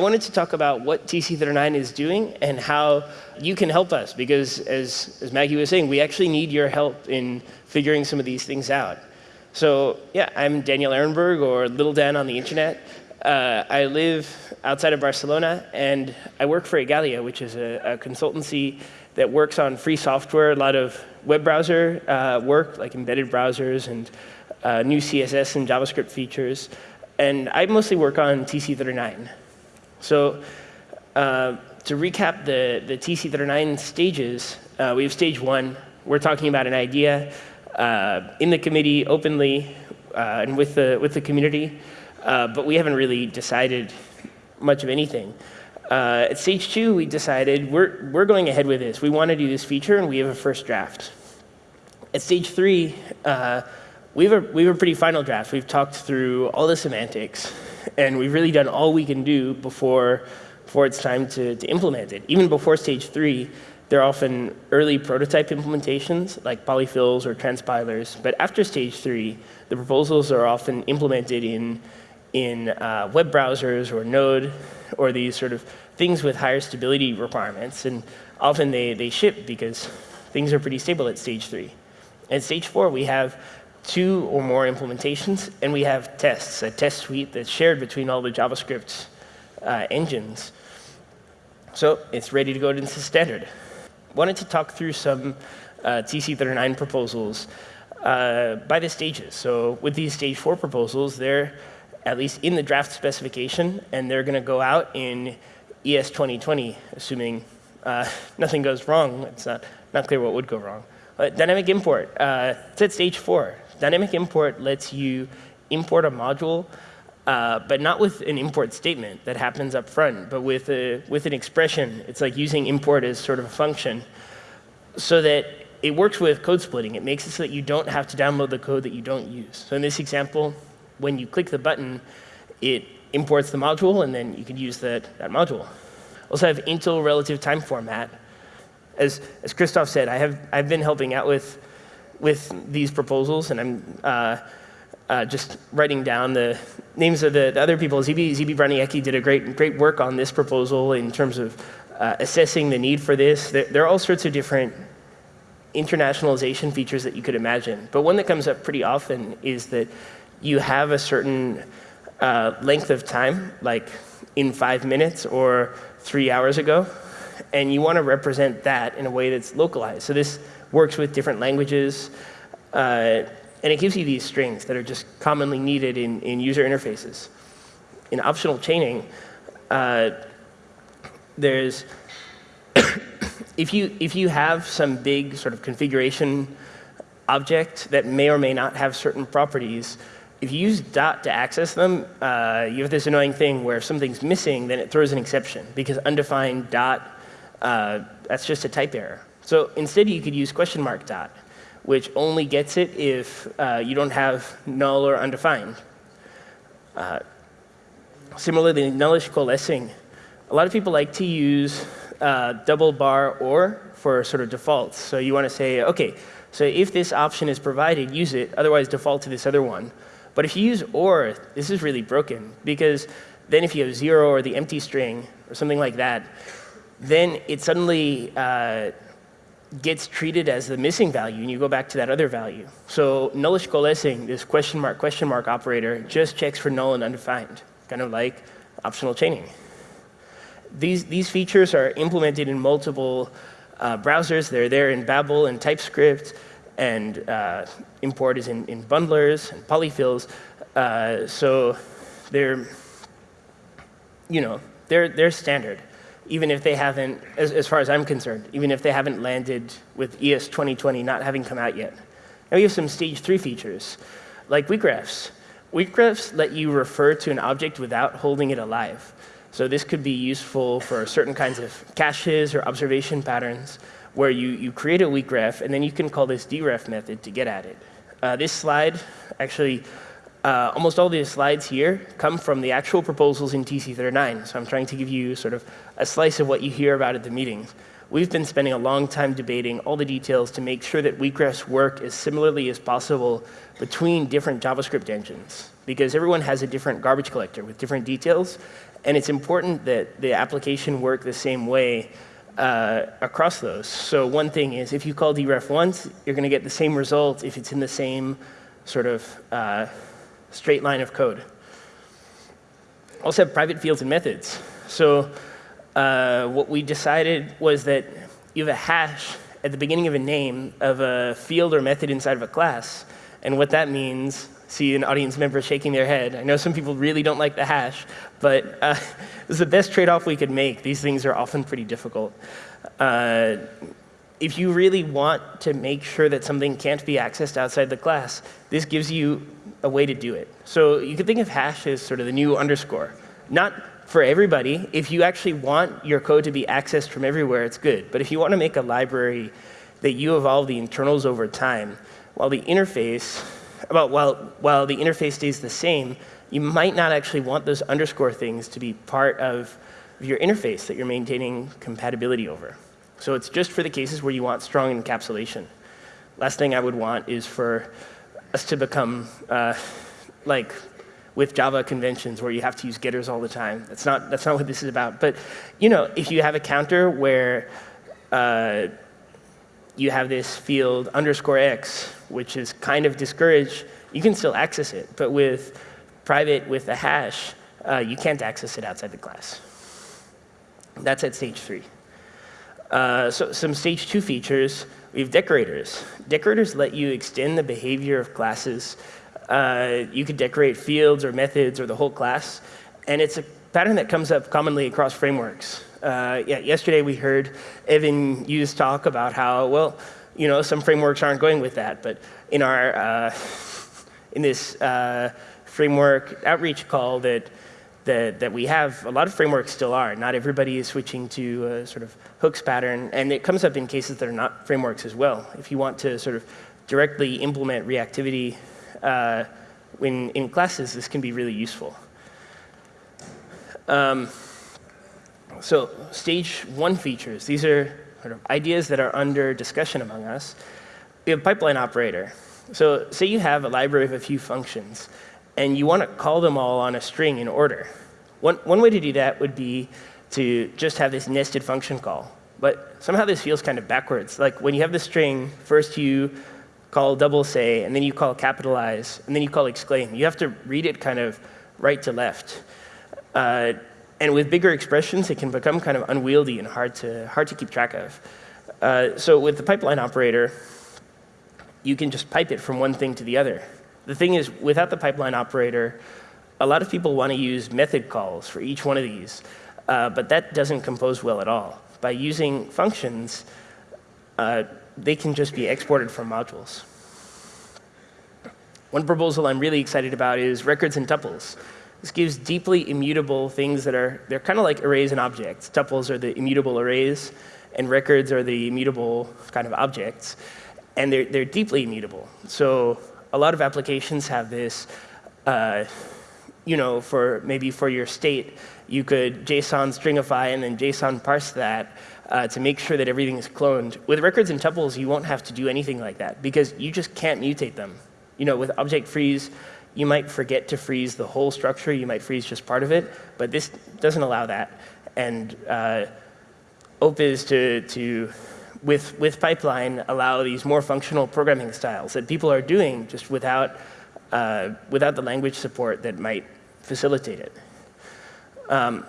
I wanted to talk about what TC39 is doing and how you can help us, because as, as Maggie was saying, we actually need your help in figuring some of these things out. So yeah, I'm Daniel Ehrenberg, or Little Dan on the internet. Uh, I live outside of Barcelona, and I work for Igalia, which is a, a consultancy that works on free software, a lot of web browser uh, work, like embedded browsers and uh, new CSS and JavaScript features. And I mostly work on TC39. So uh, to recap the, the TC39 stages, uh, we have stage one. We're talking about an idea uh, in the committee openly uh, and with the, with the community, but we haven't really decided much of anything. Uh, at stage two, we decided we're, we're going ahead with this. We want to do this feature, and we have a first draft. At stage three, uh, we, have a, we have a pretty final draft. We've talked through all the semantics, and we've really done all we can do before, before it's time to, to implement it. Even before stage three, there are often early prototype implementations, like polyfills or transpilers. But after stage three, the proposals are often implemented in in uh, web browsers or Node or these sort of things with higher stability requirements. And often they, they ship because things are pretty stable at stage three. At stage four, we have two or more implementations, and we have tests, a test suite that's shared between all the JavaScript uh, engines. So it's ready to go into standard. Wanted to talk through some uh, TC39 proposals uh, by the stages. So with these stage four proposals, they're at least in the draft specification, and they're going to go out in ES 2020, assuming uh, nothing goes wrong. It's not, not clear what would go wrong. But dynamic import, uh, it's at stage four. Dynamic import lets you import a module, uh, but not with an import statement that happens up front, but with, a, with an expression. It's like using import as sort of a function so that it works with code splitting. It makes it so that you don't have to download the code that you don't use. So in this example, when you click the button, it imports the module, and then you can use that, that module. Also have Intl relative time format. As, as Christoph said, I have, I've been helping out with, with these proposals, and I'm uh, uh, just writing down the names of the, the other people. Zibi, Zibi Braniecki did a great, great work on this proposal in terms of uh, assessing the need for this. There, there are all sorts of different internationalization features that you could imagine. But one that comes up pretty often is that you have a certain uh, length of time, like in five minutes or three hours ago, and you want to represent that in a way that's localized. So this works with different languages, uh, and it gives you these strings that are just commonly needed in, in user interfaces. In optional chaining, uh, there's if you if you have some big sort of configuration object that may or may not have certain properties, if you use dot to access them, uh, you have this annoying thing where if something's missing, then it throws an exception because undefined dot, uh, that's just a type error. So instead, you could use question mark dot, which only gets it if uh, you don't have null or undefined. Uh, similarly, nullish coalescing. A lot of people like to use uh, double bar or for sort of defaults. So you want to say, OK, so if this option is provided, use it. Otherwise, default to this other one. But if you use or, this is really broken because then if you have zero or the empty string or something like that, then it suddenly uh, gets treated as the missing value, and you go back to that other value. So nullish coalescing, this question mark question mark operator, just checks for null and undefined, kind of like optional chaining. These, these features are implemented in multiple uh, browsers. They're there in Babel and TypeScript and uh, import is in, in, bundlers and polyfills. Uh, so they're, you know, they're, they're standard, even if they haven't, as, as far as I'm concerned, even if they haven't landed with ES 2020 not having come out yet. Now we have some stage three features, like weak refs. Weak refs let you refer to an object without holding it alive. So this could be useful for certain kinds of caches or observation patterns where you, you create a weak ref, and then you can call this deref method to get at it. Uh, this slide, actually, uh, almost all the slides here come from the actual proposals in TC39. So I'm trying to give you sort of a slice of what you hear about at the meetings. we've been spending a long time debating all the details to make sure that weak refs work as similarly as possible between different JavaScript engines, because everyone has a different garbage collector with different details, and it's important that the application work the same way uh, across those. So one thing is if you call deref once, you're going to get the same result if it's in the same sort of uh, straight line of code. Also have private fields and methods. So uh, what we decided was that you have a hash at the beginning of a name of a field or method inside of a class. And what that means, see an audience member shaking their head. I know some people really don't like the hash, but uh, it's the best trade-off we could make. These things are often pretty difficult. Uh, if you really want to make sure that something can't be accessed outside the class, this gives you a way to do it. So you could think of hash as sort of the new underscore. Not for everybody. If you actually want your code to be accessed from everywhere, it's good. But if you want to make a library that you evolve the internals over time, while the interface, well, while, while the interface stays the same, you might not actually want those underscore things to be part of your interface that you're maintaining compatibility over. So it's just for the cases where you want strong encapsulation. Last thing I would want is for us to become uh, like with Java conventions where you have to use getters all the time. That's not, that's not what this is about. But you know, if you have a counter where uh, you have this field underscore x, which is kind of discouraged, you can still access it. But with private, with a hash, uh, you can't access it outside the class. That's at stage three. Uh, so some stage two features, we have decorators. Decorators let you extend the behavior of classes uh, you could decorate fields or methods or the whole class. And it's a pattern that comes up commonly across frameworks. Uh, yeah, yesterday we heard Evan You's talk about how, well, you know, some frameworks aren't going with that. But in our, uh, in this uh, framework outreach call that, that, that we have, a lot of frameworks still are. Not everybody is switching to a sort of hooks pattern. And it comes up in cases that are not frameworks as well. If you want to sort of directly implement reactivity uh, when in classes, this can be really useful. Um, so stage one features, these are sort of ideas that are under discussion among us. We have pipeline operator. So say you have a library of a few functions, and you want to call them all on a string in order. One, one way to do that would be to just have this nested function call. But somehow this feels kind of backwards. Like when you have the string, first you call double say, and then you call capitalize, and then you call exclaim. You have to read it kind of right to left. Uh, and with bigger expressions, it can become kind of unwieldy and hard to, hard to keep track of. Uh, so with the pipeline operator, you can just pipe it from one thing to the other. The thing is, without the pipeline operator, a lot of people want to use method calls for each one of these, uh, but that doesn't compose well at all. By using functions, uh, they can just be exported from modules. One proposal I'm really excited about is records and tuples. This gives deeply immutable things that are, they're kind of like arrays and objects. Tuples are the immutable arrays, and records are the immutable kind of objects. And they're, they're deeply immutable. So a lot of applications have this, uh, you know, for maybe for your state, you could JSON stringify and then JSON parse that uh, to make sure that everything is cloned. With records and tuples, you won't have to do anything like that because you just can't mutate them. You know, with object freeze, you might forget to freeze the whole structure. You might freeze just part of it, but this doesn't allow that. And uh, is to, to with, with pipeline, allow these more functional programming styles that people are doing just without, uh, without the language support that might facilitate it. Um,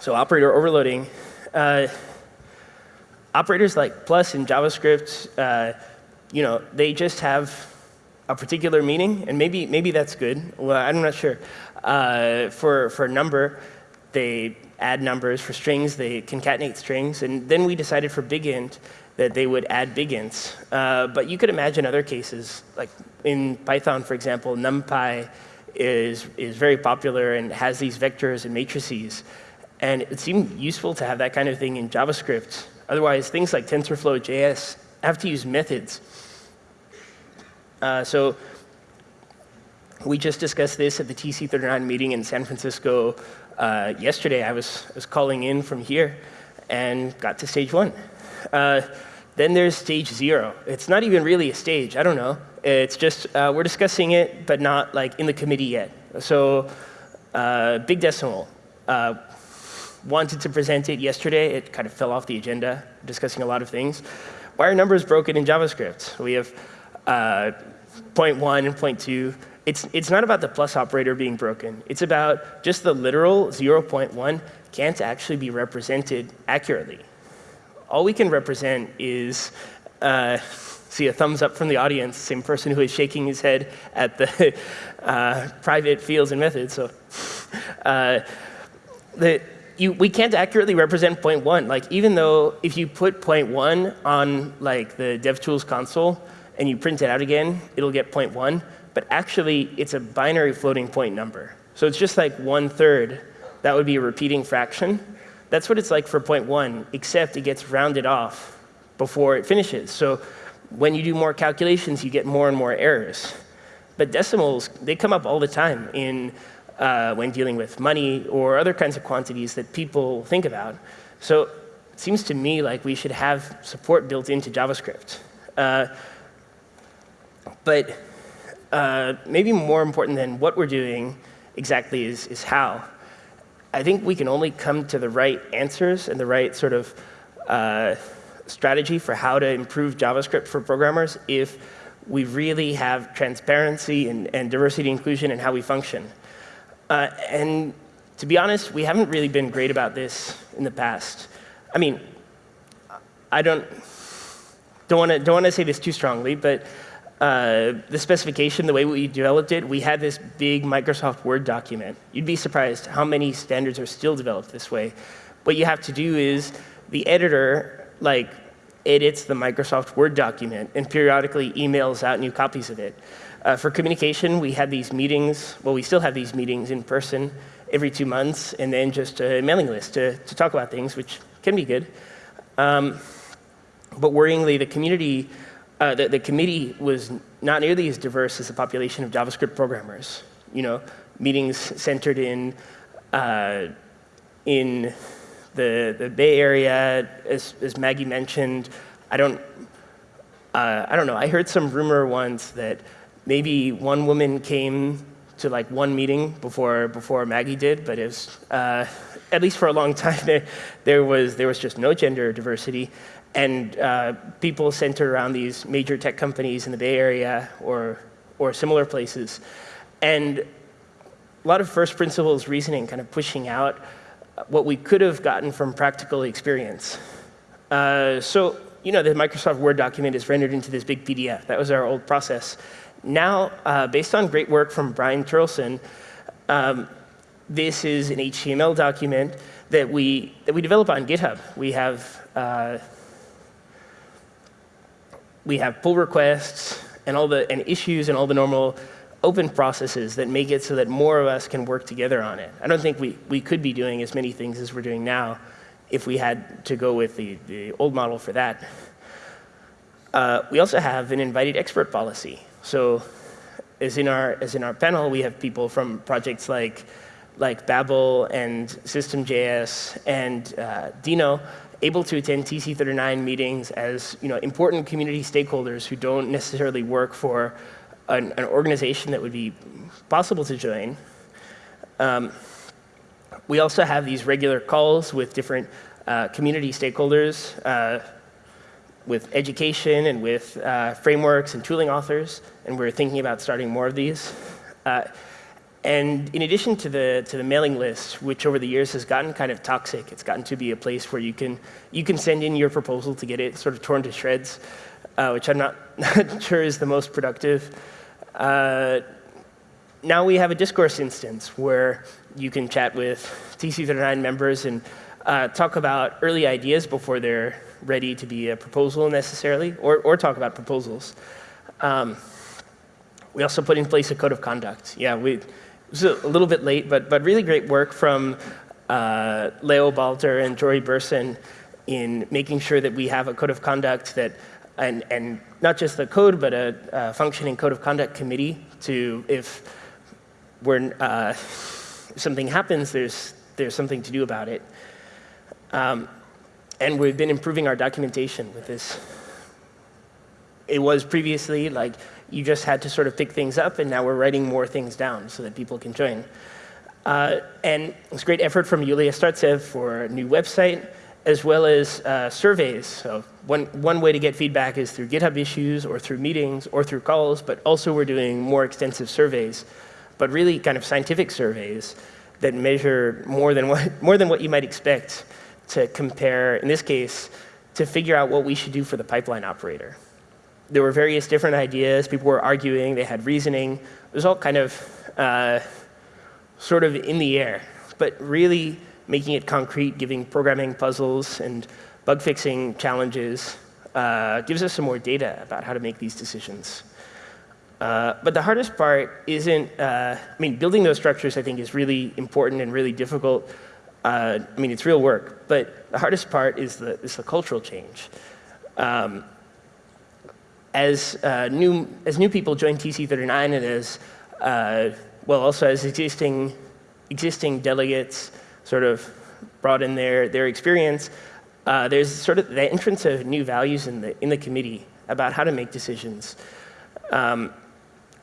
so operator overloading. Uh, operators like plus in JavaScript, uh, you know, they just have a particular meaning, and maybe maybe that's good. Well, I'm not sure. Uh, for for number, they add numbers. For strings, they concatenate strings. And then we decided for big int that they would add big ints. Uh, but you could imagine other cases, like in Python, for example, NumPy is is very popular and has these vectors and matrices. And it seemed useful to have that kind of thing in JavaScript Otherwise, things like TensorFlow.js have to use methods. Uh, so we just discussed this at the TC39 meeting in San Francisco uh, yesterday. I was, I was calling in from here. and got to stage one. Uh, then there's stage zero. It's not even really a stage. I don't know. It's just uh, we're discussing it, but not like in the committee yet. So uh, Big Decimal uh, wanted to present it yesterday. It kind of fell off the agenda, discussing a lot of things. Why are numbers broken in JavaScript? We have uh, point one and point two. It's, it's not about the plus operator being broken. It's about just the literal 0.1 can't actually be represented accurately. All we can represent is, uh, see a thumbs up from the audience, same person who is shaking his head at the uh, private fields and methods. So uh, the, you, we can't accurately represent point one. Like even though if you put point one on like the DevTools console and you print it out again, it'll get point one. But actually, it's a binary floating point number. So it's just like one third. That would be a repeating fraction. That's what it's like for point one, except it gets rounded off before it finishes. So when you do more calculations, you get more and more errors. But decimals, they come up all the time in uh, when dealing with money or other kinds of quantities that people think about. So it seems to me like we should have support built into JavaScript. Uh, but uh, maybe more important than what we're doing exactly is, is how. I think we can only come to the right answers and the right sort of uh, strategy for how to improve JavaScript for programmers if we really have transparency and, and diversity inclusion in how we function. Uh, and to be honest, we haven't really been great about this in the past. I mean, I don't don't want to don't want to say this too strongly, but uh, the specification, the way we developed it, we had this big Microsoft Word document. You'd be surprised how many standards are still developed this way. What you have to do is the editor like edits the Microsoft Word document and periodically emails out new copies of it. Uh, for communication, we had these meetings, well, we still have these meetings in person every two months, and then just a mailing list to, to talk about things, which can be good. Um, but worryingly, the community uh, the, the, committee was not nearly as diverse as the population of JavaScript programmers. You know, meetings centered in, uh, in the, the Bay Area, as, as Maggie mentioned. I don't, uh, I don't know. I heard some rumor once that maybe one woman came to like one meeting before, before Maggie did, but it was, uh, at least for a long time, there, there, was, there was just no gender diversity and uh, people centered around these major tech companies in the Bay Area or, or similar places. And a lot of first principles reasoning kind of pushing out what we could have gotten from practical experience. Uh, so, you know, the Microsoft Word document is rendered into this big PDF. That was our old process. Now, uh, based on great work from Brian Terlson, um, this is an HTML document that we, that we develop on GitHub. We have uh, we have pull requests and all the and issues and all the normal open processes that make it so that more of us can work together on it. I don't think we, we could be doing as many things as we're doing now if we had to go with the, the old model for that. Uh, we also have an invited expert policy. So as in our, as in our panel, we have people from projects like, like Babel and System.js and uh, Deno able to attend TC39 meetings as you know, important community stakeholders who don't necessarily work for an, an organization that would be possible to join. Um, we also have these regular calls with different uh, community stakeholders, uh, with education and with uh, frameworks and tooling authors, and we're thinking about starting more of these. Uh, and in addition to the, to the mailing list, which over the years has gotten kind of toxic, it's gotten to be a place where you can, you can send in your proposal to get it sort of torn to shreds, uh, which I'm not, not, sure is the most productive. Uh, now we have a discourse instance where you can chat with TC39 members and uh, talk about early ideas before they're ready to be a proposal necessarily, or, or talk about proposals. Um, we also put in place a code of conduct. Yeah, we, it was a little bit late, but, but really great work from uh, Leo Balter and Jory Burson in making sure that we have a code of conduct that, and, and not just the code, but a, a functioning code of conduct committee to, if we're, uh, something happens, there's, there's something to do about it. Um, and we've been improving our documentation with this. It was previously like you just had to sort of pick things up, and now we're writing more things down so that people can join. Uh, and it's great effort from Yulia Startsev for a new website, as well as uh, surveys. So one, one way to get feedback is through GitHub issues or through meetings or through calls, but also we're doing more extensive surveys, but really kind of scientific surveys that measure more than what, more than what you might expect to compare, in this case, to figure out what we should do for the pipeline operator. There were various different ideas. People were arguing. They had reasoning. It was all kind of uh, sort of in the air, but really making it concrete, giving programming puzzles and bug fixing challenges uh, gives us some more data about how to make these decisions. Uh, but the hardest part isn't, uh, I mean, building those structures I think is really important and really difficult. Uh, I mean, it's real work, but the hardest part is the, is the cultural change. Um, as, uh, new, as new people join TC39 and as, uh, well, also as existing, existing delegates sort of brought in their, their experience, uh, there's sort of the entrance of new values in the, in the committee about how to make decisions. Um,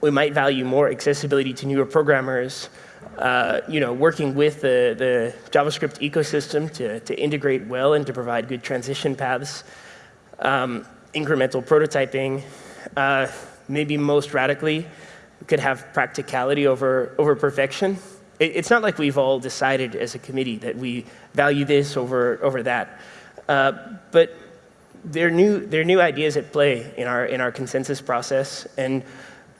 we might value more accessibility to newer programmers, uh, you know, working with the, the JavaScript ecosystem to, to integrate well and to provide good transition paths, um, incremental prototyping, uh, maybe most radically, could have practicality over, over perfection. It, it's not like we've all decided as a committee that we value this over, over that. Uh, but there are, new, there are new ideas at play in our, in our consensus process, and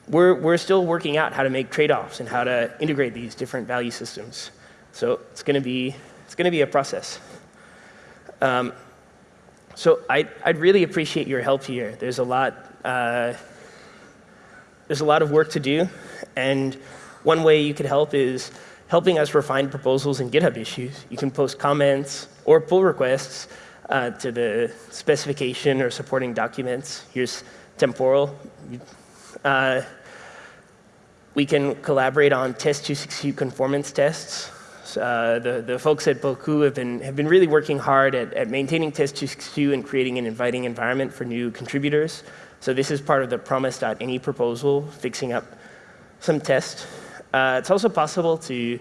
we're, we're still working out how to make trade-offs and how to integrate these different value systems. So it's going to be, it's going to be a process. Um, so I, I'd really appreciate your help here. There's a lot, uh, there's a lot of work to do, and one way you could help is helping us refine proposals in GitHub issues. You can post comments or pull requests uh, to the specification or supporting documents. Here's temporal. Uh, we can collaborate on test 262 conformance tests. Uh, the, the folks at Bocoup have been, have been really working hard at, at maintaining test 262 and creating an inviting environment for new contributors. So this is part of the promise.any proposal, fixing up some tests. Uh, it's also possible to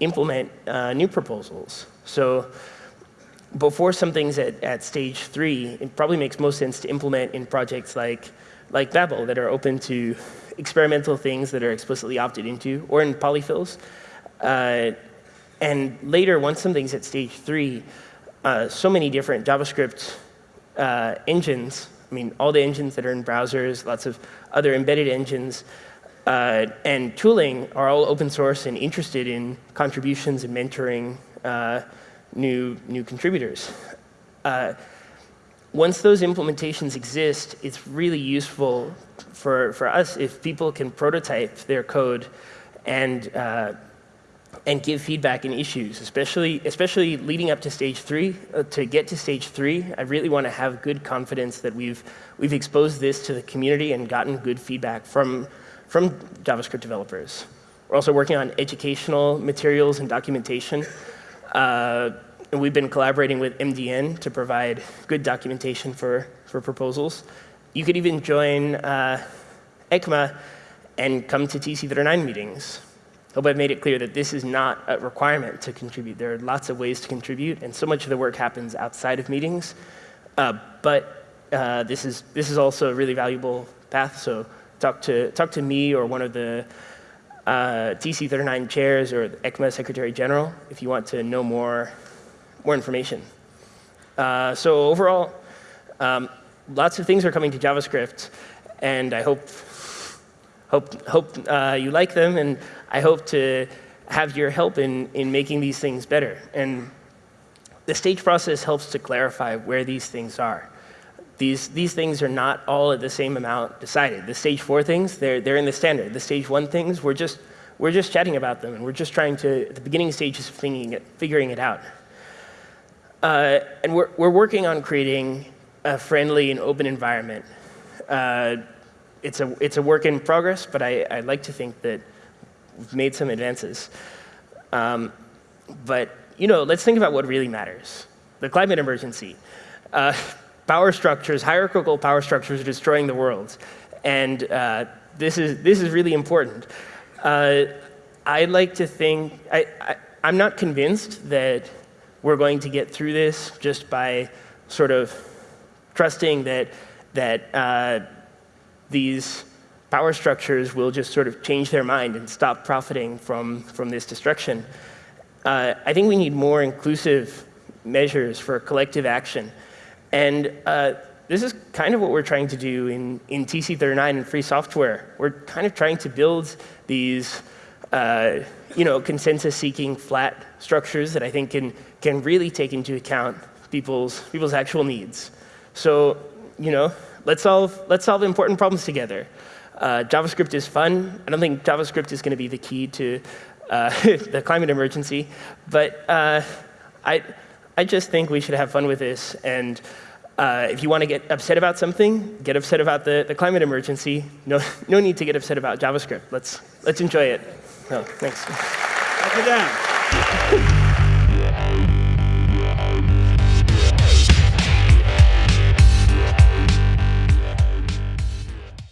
implement uh, new proposals. So before something's at, at stage three, it probably makes most sense to implement in projects like, like Babel that are open to experimental things that are explicitly opted into, or in polyfills. Uh, and later, once something's at stage three, uh, so many different JavaScript uh, engines, I mean, all the engines that are in browsers, lots of other embedded engines, uh, and tooling are all open source and interested in contributions and mentoring uh, new, new contributors. Once those implementations exist, it's really useful for, for us if people can prototype their code and, uh, and give feedback and issues, especially, especially leading up to stage three. Uh, to get to stage three, I really want to have good confidence that we've, we've exposed this to the community and gotten good feedback from, from JavaScript developers. We're also working on educational materials and documentation. Uh, and we've been collaborating with MDN to provide good documentation for, for proposals. You could even join uh, ECMA and come to TC39 meetings. Hope I've made it clear that this is not a requirement to contribute. There are lots of ways to contribute, and so much of the work happens outside of meetings. Uh, but uh, this, is, this is also a really valuable path, so talk to, talk to me or one of the uh, TC39 chairs or ECMA Secretary General if you want to know more more information. Uh, so overall, um, lots of things are coming to JavaScript, and I hope, hope, hope uh, you like them, and I hope to have your help in, in making these things better. And the stage process helps to clarify where these things are. These, these things are not all at the same amount decided. The stage four things, they're, they're in the standard. The stage one things, we're just, we're just chatting about them, and we're just trying to, at the beginning stages, figuring it, figuring it out. Uh, and we're, we're working on creating a friendly and open environment. Uh, it's, a, it's a work in progress, but I, I like to think that we've made some advances. Um, but you know, let's think about what really matters. the climate emergency. Uh, power structures, hierarchical power structures are destroying the world. And uh, this, is, this is really important. Uh, I'd like to think, I, I, I'm not convinced that we're going to get through this just by sort of trusting that, that uh, these power structures will just sort of change their mind and stop profiting from, from this destruction. Uh, I think we need more inclusive measures for collective action. And uh, this is kind of what we're trying to do in, in TC39 and free software. We're kind of trying to build these uh, you know, consensus-seeking flat structures that I think can, can really take into account people's, people's actual needs. So, you know, let's solve, let's solve important problems together. Uh, JavaScript is fun. I don't think JavaScript is going to be the key to uh, the climate emergency, but uh, I, I just think we should have fun with this. And uh, if you want to get upset about something, get upset about the, the climate emergency. No, no need to get upset about JavaScript. Let's, let's enjoy it. No, thanks. Clap it down.